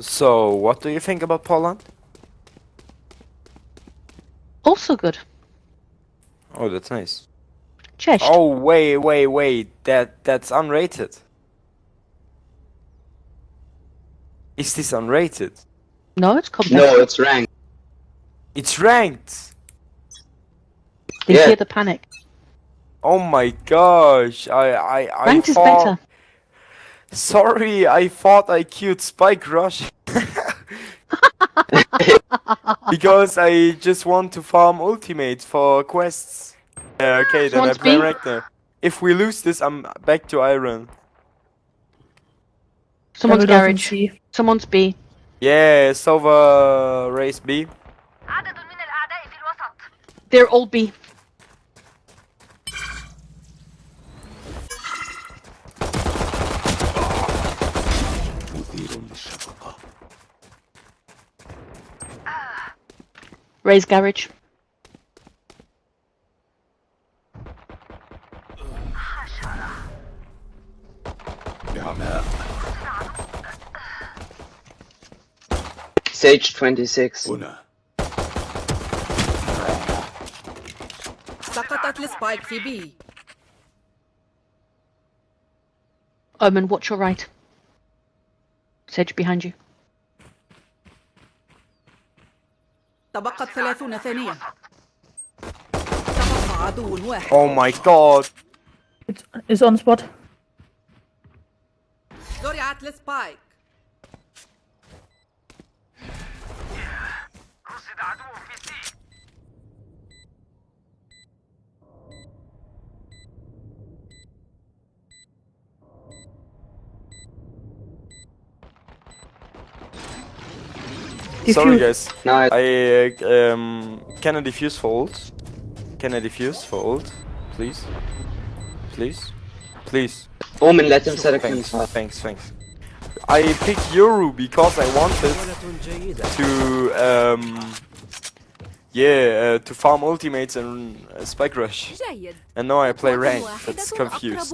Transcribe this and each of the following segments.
So, what do you think about Poland? Also good. Oh, that's nice. Cześć. Oh, wait, wait, wait. That that's unrated. Is this unrated? No, it's competitive. No, it's ranked. It's ranked. They yeah. hear the panic. Oh my gosh. I I I Ranked is better. Sorry, I thought I killed Spike Rush. because I just want to farm ultimates for quests. Yeah, okay, then I play Ragnar. If we lose this, I'm back to Iron. Someone's garage. See. Someone's B. Yeah, it's over Raze B. They're all B. Raze garage. Yeah, I'm. Sage 26. Una. Omen, watch your right. Sage behind you. تبقت ثلاثون ثانية تبقى عدو واحد Oh my god. It's, it's on spot. السبايك رصد Diffuse. Sorry guys. No, I uh, um can I defuse for? Can I defuse for old, Please. Please. Please. Omen, let him set a Thanks, thanks, thanks. I pick Yoru because I wanted to um yeah, uh, to farm ultimates and uh, spike rush. And now I play rank. That's confused.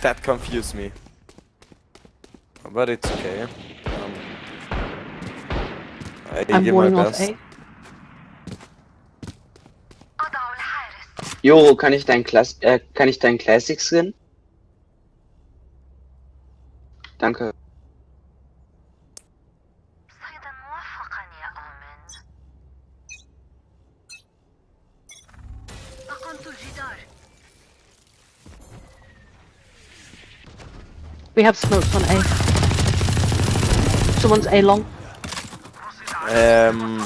That confused me. But it's okay. Um, I'm going off A. Jo, kann ich dein Class äh, kann ich dein Classic Skin? Danke. We have smokes on A. Someone's A long. Um,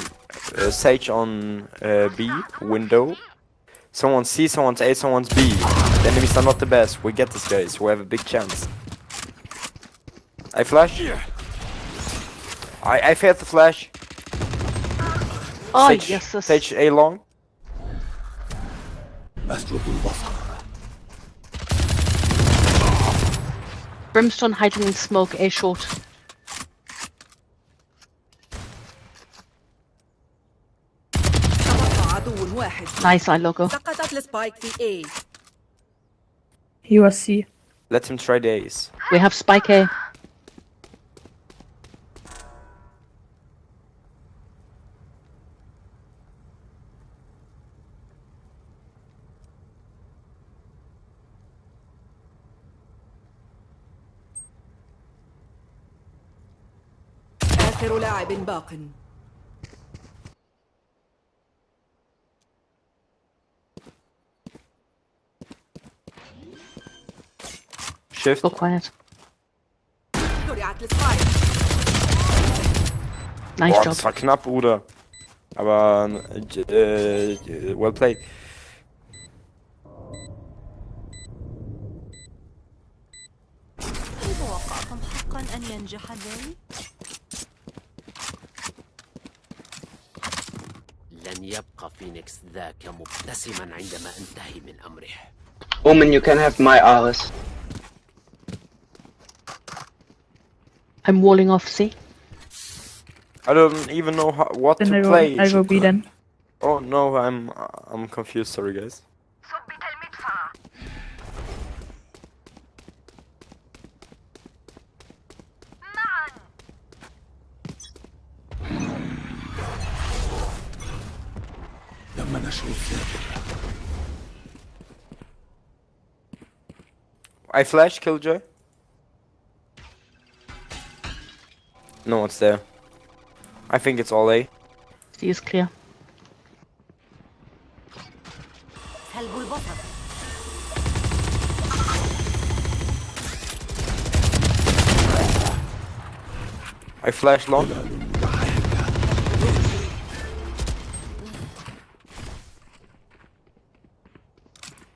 uh, Sage on uh, B window. Someone's C, someone's A, someone's B. The enemies are not the best. We get this, guys. We have a big chance. I flash. I I failed the flash. Oh, Sage, yes, Sage A long. Brimstone hiding in smoke, A short. Nice, I logo. سقطت السبايك في A He was C. Let him try the ace. We have Spike A. آخر لاعب باق شفت؟ فوق واحد نايس جوب das war knapp Bruder aber äh, well played. لن يبقى فينيكس ذاك مبتسما عندما انتهي من أمره. Omen, you can have my Alice. I'm walling off, see? I don't even know how, what then to I play. I will be then. Oh no, I'm I'm confused. Sorry, guys. I flash Killjoy. No one's there. I think it's all A. C is clear. I flash long.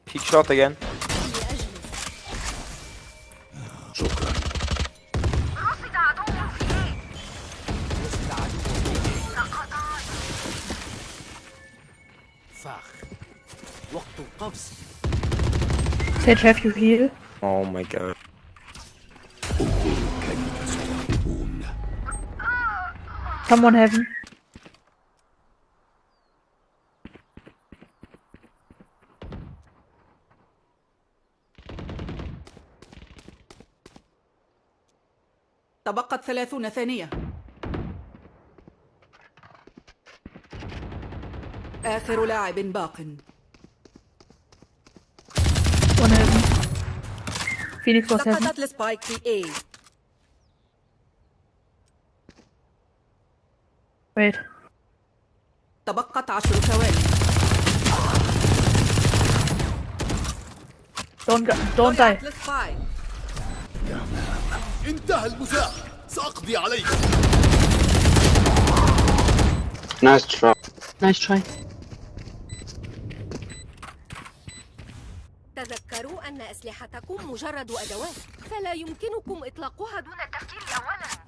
Peak shot again. فاخ وقت القفز Sage, have you heal? Oh my god. Someone heaven. تبقت ثلاثون ثانية آخر لاعب باق. ونادي فينيكس وسافر سقطت السبايك في اي وين تبقت عشر ثواني. دون دون داي انتهى المزاح. سأقضي عليك. Nice try. Nice try. تذكروا أن أسلحتكم مجرد أدوات فلا يمكنكم إطلاقها دون التفكير أولا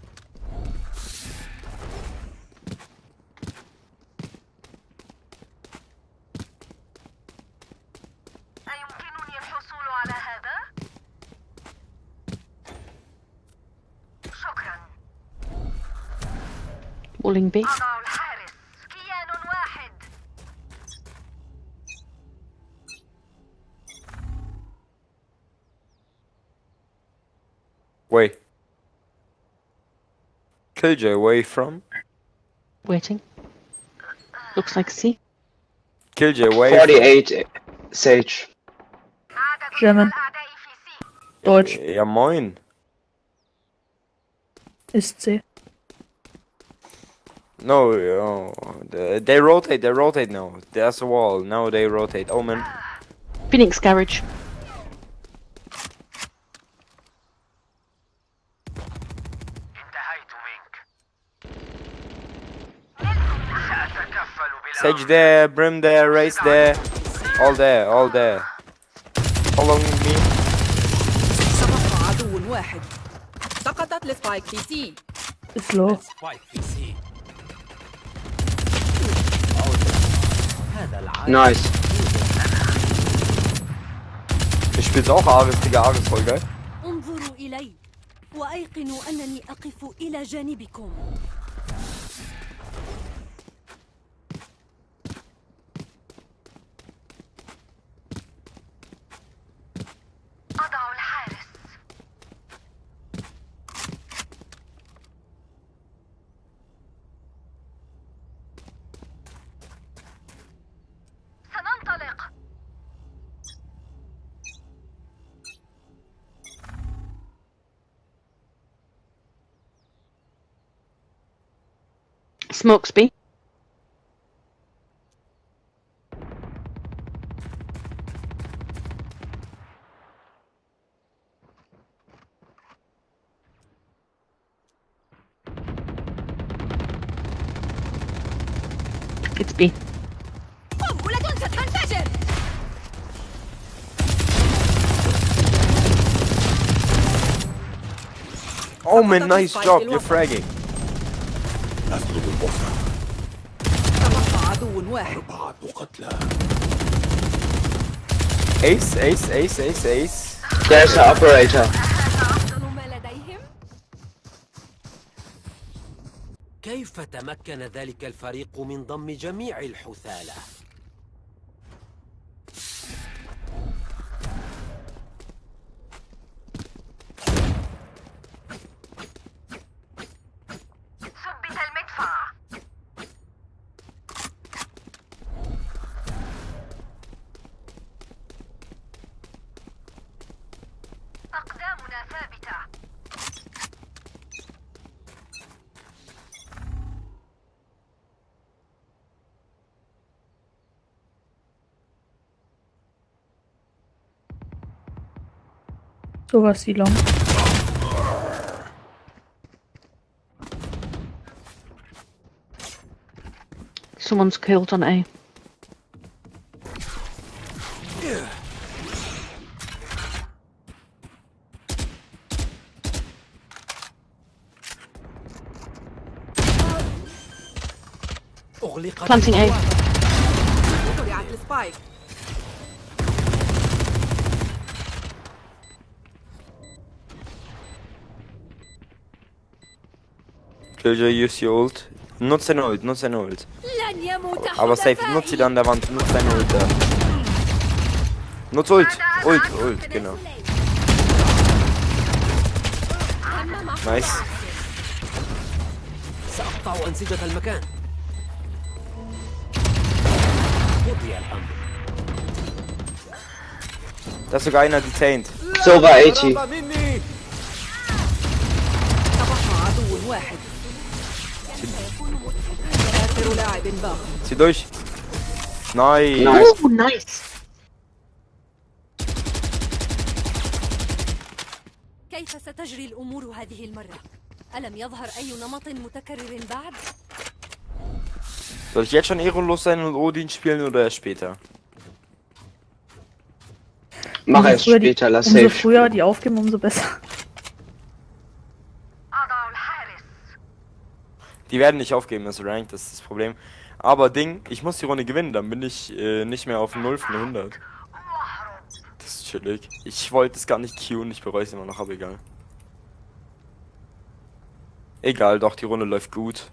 أيمكنني الحصول على هذا؟ شكرا Walling B. Where? Killjoy, where you from? Waiting. Looks like C. Kojo, where 48 Sage. German. Deutsch. Ja, moin. Ist C. No, oh, they rotate, they rotate now. There's a wall, now they rotate. Oh man. Phoenix garage. Sage there, Brim there, Race there. All there, all there. Following me. تبقى عدو واحد سقطت السبايك في سي Nice. Ich spiel's auch Ares, Digga, Ares, voll geil. انظروا إلي وأيقنوا أنني أقف إلى جانبكم Smokesby. It's B. Oh man, nice job, you're fragging. أخرى تبقى عدو واحد أربعة قتلى ايس ايس ايس ايس ايس There's an operator كيف تمكن ذلك الفريق من ضم جميع الحثالة؟ sowas wie Long. Someone's killed on A. Planting A. Killjoy, use your ult. Nutze deine Ult, nutze deine Ult. لن يموت Aber safe, nutze sie da an der Wand, nutze deine Ult da. Nutze Ult, Ult, Ult, genau. Nice. سأقطع أنسجة المكان قضي الأمر Da ist sogar einer detained. Silver 80. هرب آخر لاعب باق. Oh, nice. كيف ستجري الأمور هذه المرة؟ ألم يظهر أي نمط متكرر بعد؟ Soll ich jetzt schon ehrenlos sein und Odin spielen oder erst später? Mach Umso erst später, lass Umso safe. früher die aufgeben, umso besser. Die werden nicht aufgeben, das Rank, das ist das Problem. Aber Ding, ich muss die Runde gewinnen, dann bin ich äh, nicht mehr auf 0 von 100. Das ist chillig. Ich wollte es gar nicht queuen, ich bereue es immer noch, aber egal. Egal, doch, die Runde läuft gut.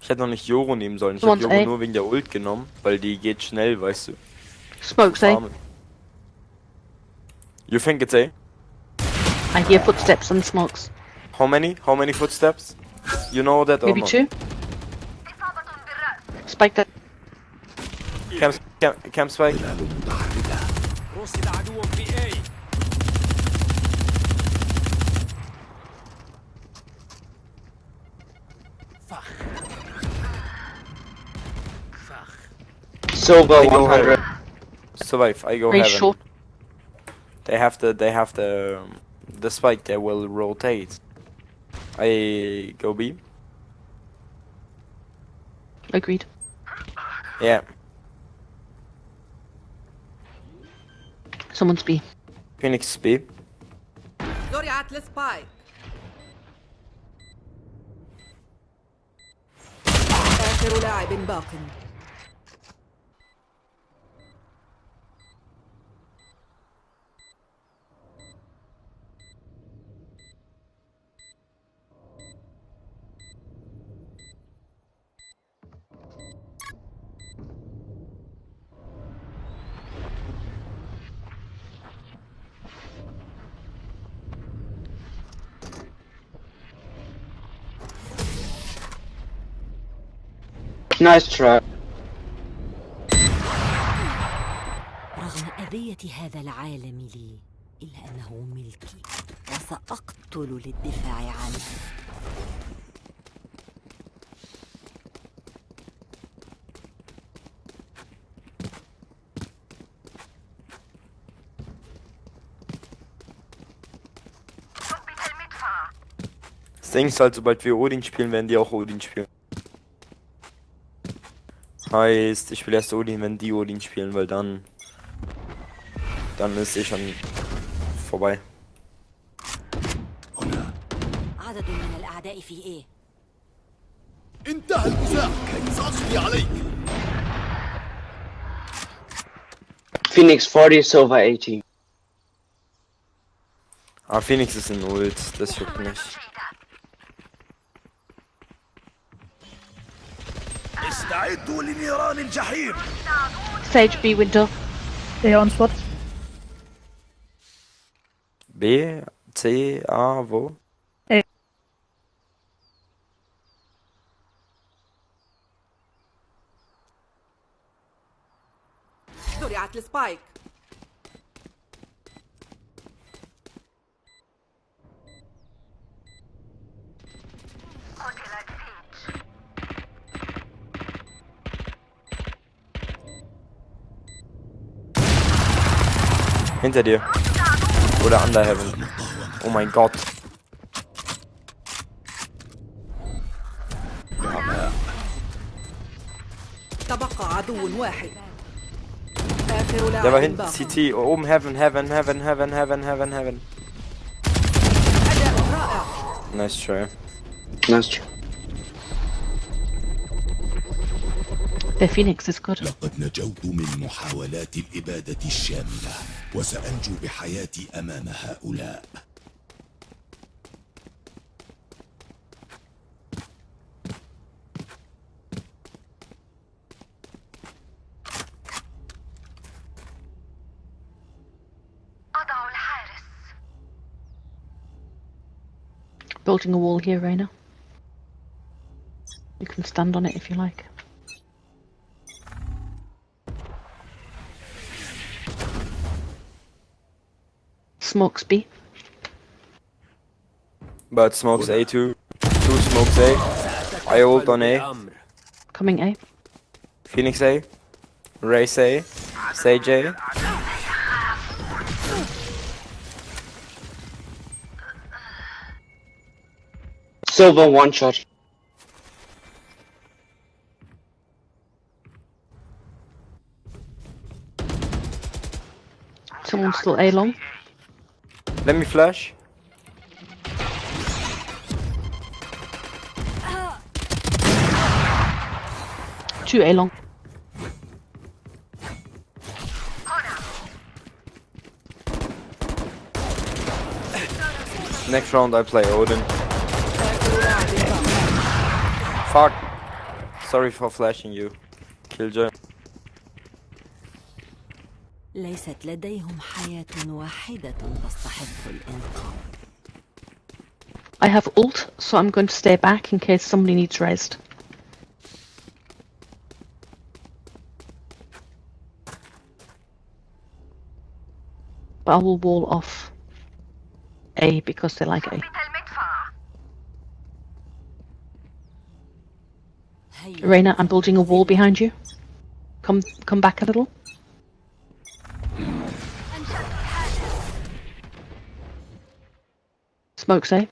Ich hätte noch nicht Joro nehmen sollen. Ich habe Joro nur wegen der Ult genommen, weil die geht schnell, weißt du. Smokes. Farmen. You think it's A? I hear footsteps and smokes. How many? How many footsteps? You know that Maybe or not? two? Spike that. Cam, cam, cam spike. Silver 100. Survive, I go heaven. They have the, they have the, um, the spike that will rotate. I go B. Agreed. Yeah. Someone's B. Phoenix B. زرعت السبايك آخر لاعب باق Nice try. رغم أذية هذا العالم لي إلا أنه ملكي وسأقتل للدفاع عنه ثبت المدفع Das Ding ist halt, sobald wir Odin spielen, werden die auch Odin spielen. Heißt, ich will erst Odin, wenn die Odin spielen, weil dann dann ist eh schon vorbei. هنا عدد من الأعداء في إيه انتهى المزاح سأقضي عليك Phoenix 40, Silver 80. Ah, Phoenix ist in Ult, das juckt nicht. استعدوا لنيران الجحيم Sage B window. Der on spot. B, C, A, wo? زرعت السبايك Hinter dir. Oder Under Heaven. Oh mein Gott. Der war hinten, CT, oben Heaven, Heaven, Heaven, Heaven, Heaven, Heaven, Heaven. Nice try. Nice try. The Phoenix is good. لقد نجوت من محاولات الإبادة الشامة وسأنجو بحياتي أمام هؤلاء Building a wall here, Reyna. You can stand on it if you like. Smokes B. But smokes A too. Two smokes A. I ult on A. Coming A. Phoenix A. Raze A. Sage A. Silver one shot. Someone's still A long. Let me flash. Two long. Next round I play Odin. Fuck. Sorry for flashing you. Killjoy. ليست لديهم حياة واحدة تستحق الإنقاذ. I have ult, so I'm going to stay back in case somebody needs rest. But I will wall off A because they like A. Reyna, I'm building a wall behind you. Come come back a little. Smokes A.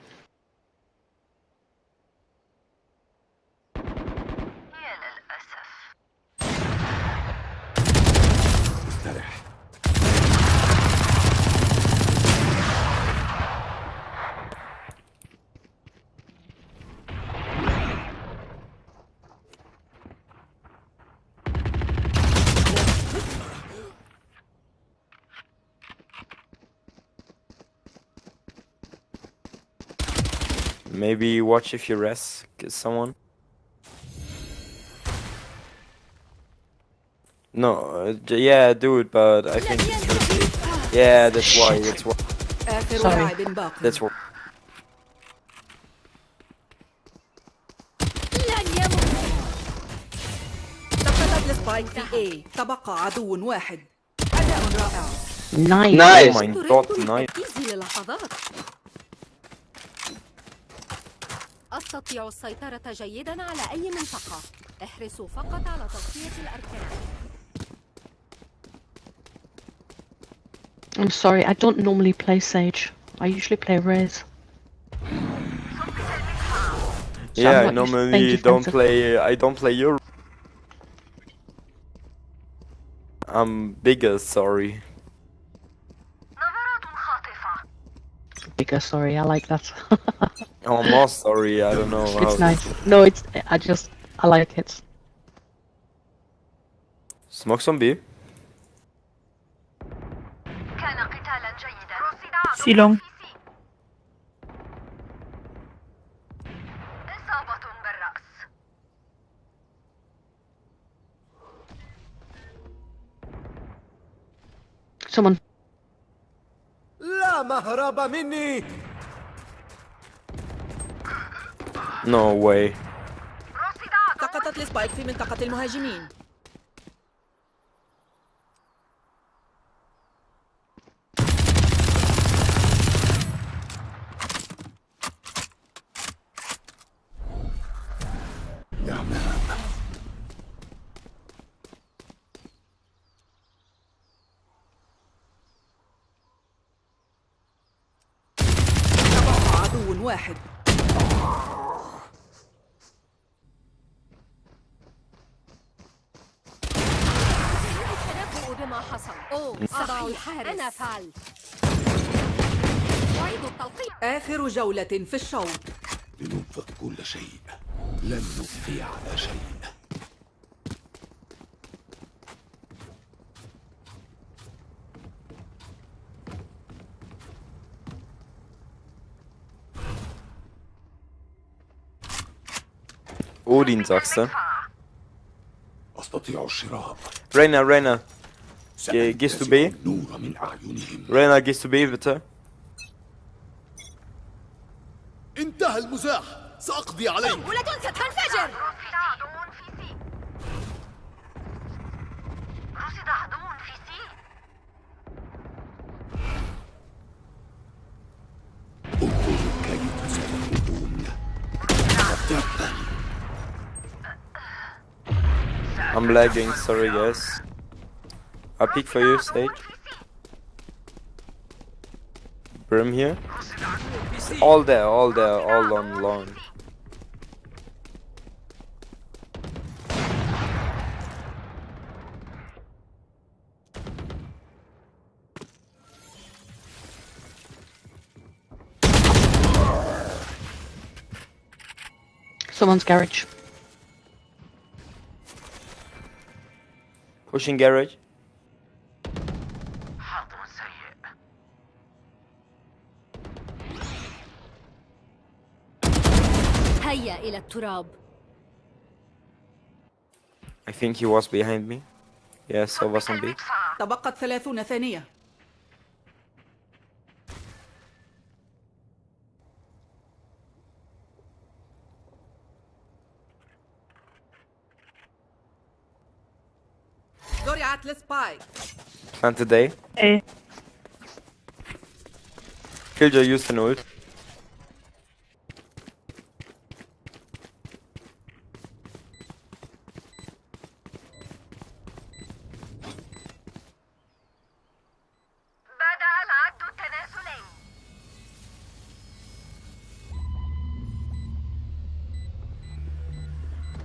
Maybe watch if you rest. Get someone. No, uh, j- yeah, do it, but I think it's risky. Yeah, that's why. That's why. آخر Sorry. لاعب باق That's why. لن يموت سقطت السبايك في A تبقى عدو واحد أداء رائع Nice. Nice. Oh أستطيع السيطرة جيدا على أي منطقة احرصوا فقط على تغطية الأركان I'm sorry, I don't normally play Sage. I usually play Raze. So Yeah, I I'm not used to playing normally don't defensive. play. I don't play your. I'm bigger. Sorry. نظرات خاطفة Bigger, sorry, I like that. Oh, more sorry. I don't know. how it's to- nice. No, it's. I just. I like it. Smoke some B. كان قتالا جيدا رصد عدو سي لونج في سي. إصابة بالرأس Someone. لا مهرب مني No way. رصد عدو سقطت السبايك في منطقة المهاجمين الحارس أنا فعلت أعيد التلقيح آخر جولة في الشوط. لننفق كل شيء. لن نبقي على شيء. Odin sagst du? أستطيع الشراء. Reyna, Reyna. جيس تو بي رينا جيس تو بي بتاع انتهى المزاح. سأقضي عليك. قنبلة ستنفجر. I'm lagging, sorry guys. I peek for you, Sage. Brim here. All there, all there, all on long. Someone's garage. Pushing garage. التراب I think he was behind me. Yes, I was on B. تبقت ثلاثون ثانية زرعت السبايك Planted A. A. Killjoy used an ult.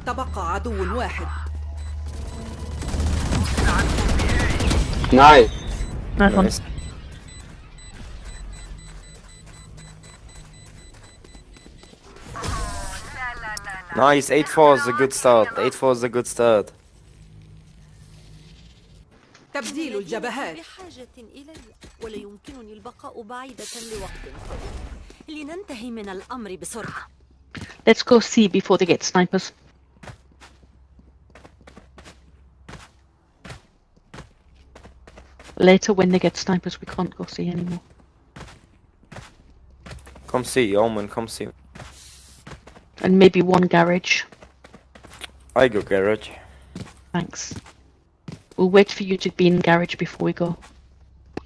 تبقى عدو واحد Nice. Nice one. Nice. Nice, 8-4 is a good start. 8-4 is a good start. تبديل الجبهات بحاجة إلي ولا يمكنني البقاء بعيدة لوقت طويل لننتهي من الأمر بسرعة Let's go C before they get snipers. Later, when they get snipers, we can't go see anymore. Come see, Omen, come see. And maybe one garage. I go garage. Thanks. We'll wait for you to be in garage before we go.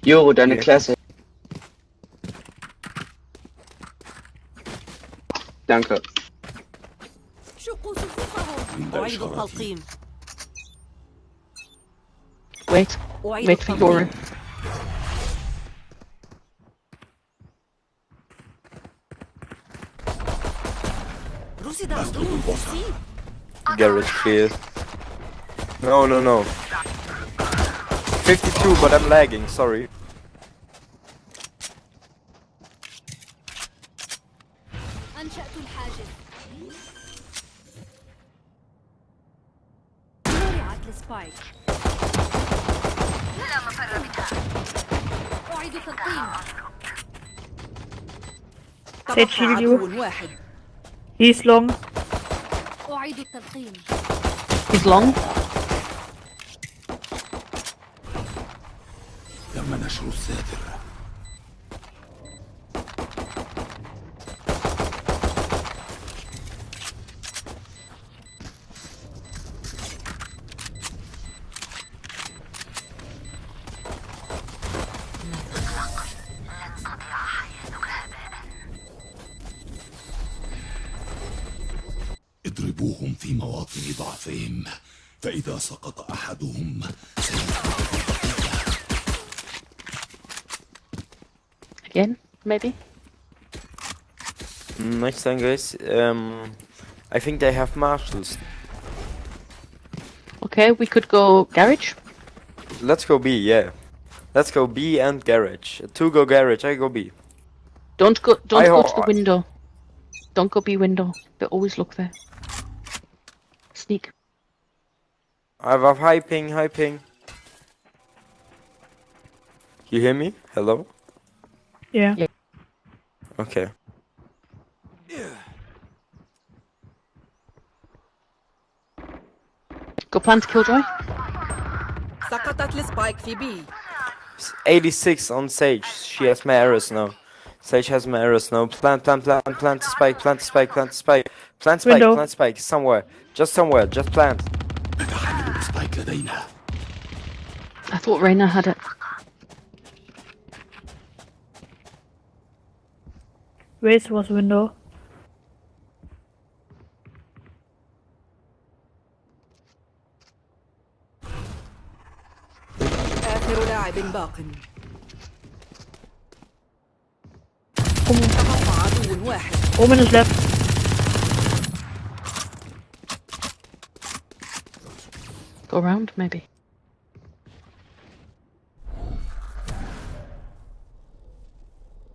Juro, deine Okay. Klasse. Danke. Wait. Wait for your... Garage clear. No, no, no. 52, but I'm lagging, sorry. سيد شيل يو هيز لونج أعيد التلقيم في مواطن ضعفهم فإذا سقط أحدهم Again, maybe. Next time, guys. Um, I think they have marshals. Okay, we could go garage. Let's go B. Yeah. Let's go B and garage. Two go garage. I go B. Don't go. Don't I go ho- to the window. Don't go B window. They always look there. sneak. I have high ping, high ping. You hear me? Hello? Yeah. yeah. Okay. Yeah. Got plans, Killjoy? Sakatatli spike, Phoebe. 86 on Sage. She has my arrows now. Sage has my arrows. No, plant, plant, plant, plant, spike, plant, spike, plant, spike, plant, spike, Window. plant, spike, somewhere, just somewhere, just plant. Spike, I thought Reyna had it. Where's was window. واحد is left. Go round maybe.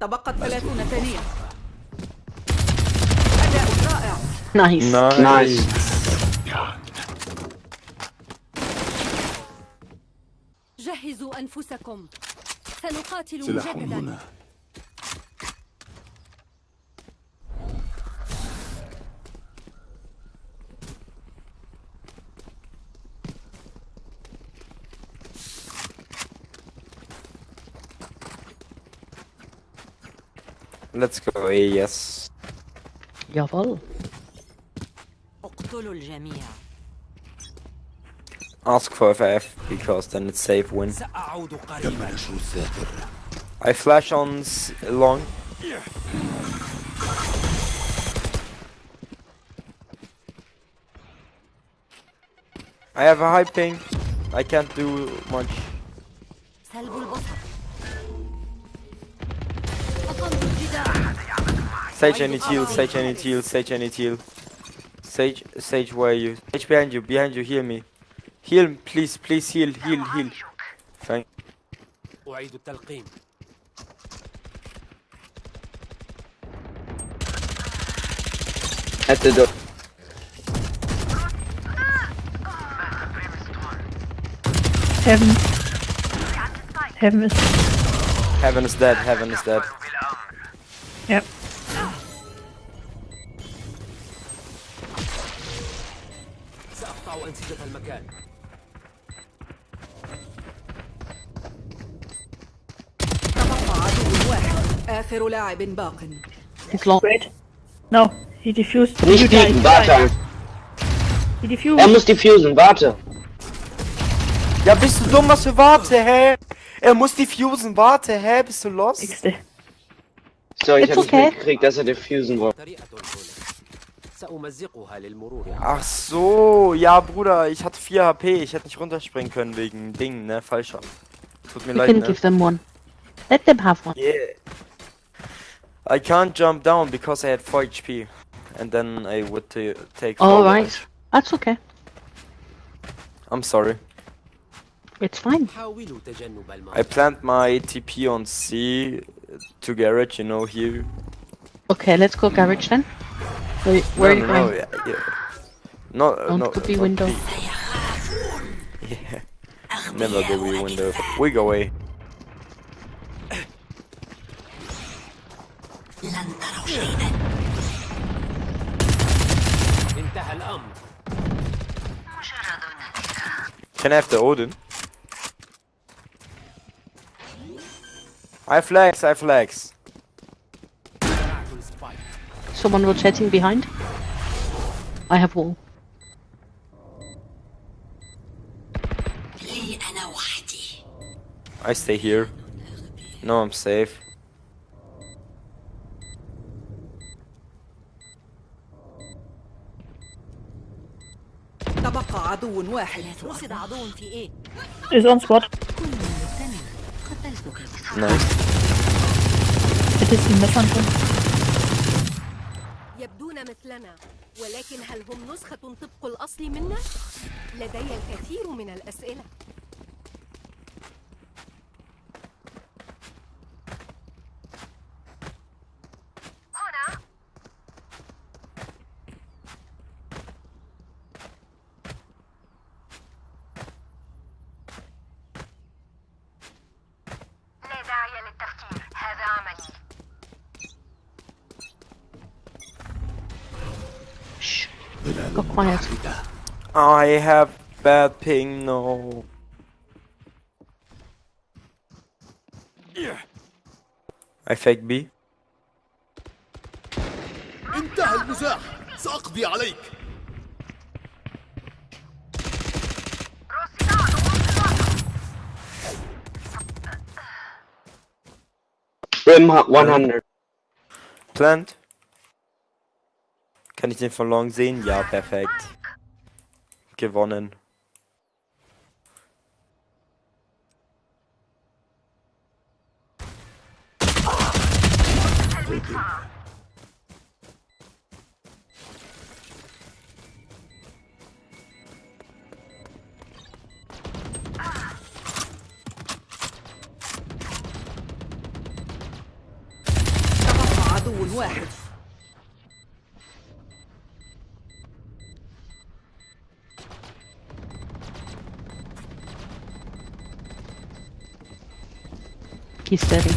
تبقت 30 ثانية أداء رائع Nice. Nice. جهزوا أنفسكم سنقاتل مجددا Let's go A, yes. Jawohl. اقتلوا الجميع Ask for FF because then it's safe win. سأعود تم قريبا نشر الذاكر I flash on s- long. I have a high ping. I can't do much. Sage any heal, Sage any heal, Sage any heal. Sage, Sage, where are you? Sage behind you, behind you, heal me. Heal, please, please heal, heal, heal. Thank. أعيد التلقيم At the door. Heaven. Heaven is. Heaven is dead, heaven is dead. Yep. سأقطع أنسجة المكان تبقى عدو واحد آخر لاعب باق He's long. Wait. No. He diffused. Nicht You died, fliegen, you warte. died. He diffused. Er muss diffusen, warte. Ja, bist du dumm, was für Warte, hä? Er muss diffusen, warte, hä? Bist du lost? XD. Sorry, ich It's hab nicht okay. mitgekriegt, dass er diffusen wollte. Ach so, ja Bruder, ich hatte 4 HP, ich hätte nicht runterspringen können wegen Ding, ne, falscher. Tut mir leid, can ne? give them one. Let them have one. Yeah. I can't jump down because I had 4 HP. And then I would take Alright, that's okay. I'm sorry. It's fine. I plant my TP on C to garage, you know, here. Okay, let's go garage then. Where, where no, are you no, going? no, yeah, yeah. No, uh, Don't no, go B not window. B. Yeah. Never go B window. We go away. انتهى الأمر Can I have the Odin? I have flags, I have flags. زرعت السبايك Someone rotating behind. I have wall. لي أنا وحدي I stay here. No, I'm safe. تبقى عدو واحد رصد عدو في إيه Is on spot. كن مبتنى قتلتك Nice. It is in the front one. مثلنا ولكن هل هم نسخة طبق الأصل منا؟ لدي الكثير من الأسئلة quiet. واحدة I have bad ping, no. I fake B. انتهى المزاح سأقضي عليك روسي عدو Rim hu- 100. Plant. Kann ich den von Long sehen? Ja, perfekt. Gewonnen. تبقى عدو واحد Keysteri.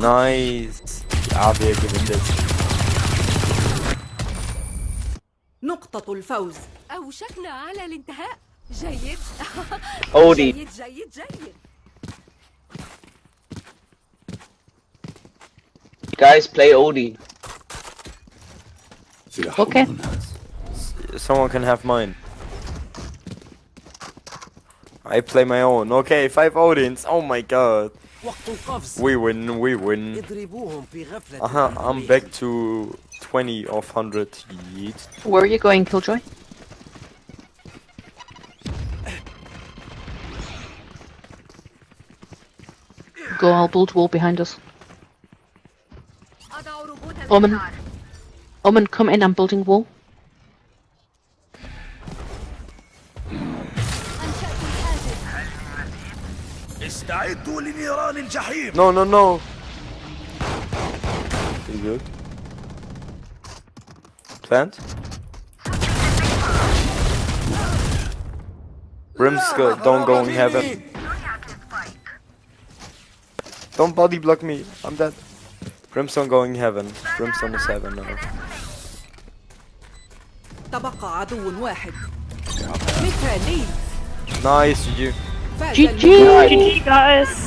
نايس عافية جدا نقطة الفوز أوشكنا على الانتهاء جيد أودي جيد جيد جيد Guys play Odie. Okay. Someone can have mine. I play my own. Okay, five Odins. Oh my god. We win, we win. Uh huh, I'm back to 20 of 100 yeet. Where are you going, Killjoy? Go, I'll build wall behind us. Omen. Omen, come in, I'm building wall. استعدوا لنيران الجحيم No, no, no. You good? Plant? Rims go, don't go in heaven. نزعت السبايك Don't body block me. I'm dead. Brimstone going heaven. Brimstone is heaven now. تبقى عدو واحد مثالي Nice, GG. GG! GG guys!